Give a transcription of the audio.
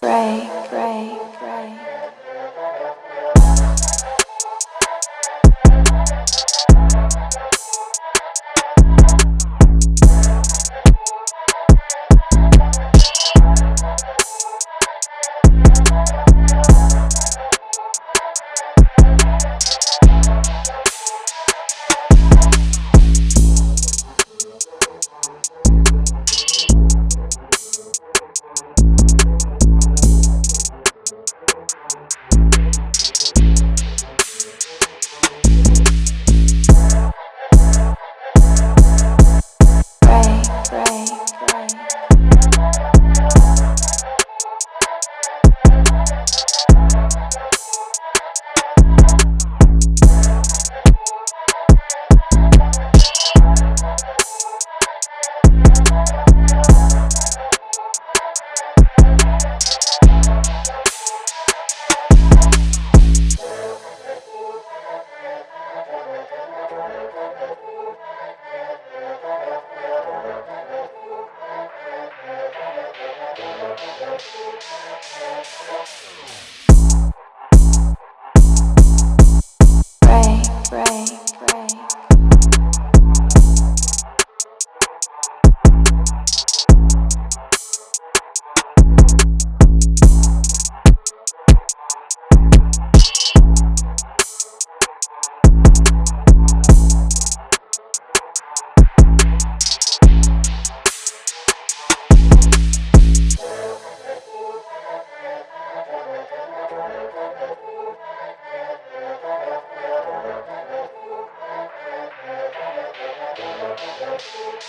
Pray. Ray, Ray, Ray. Música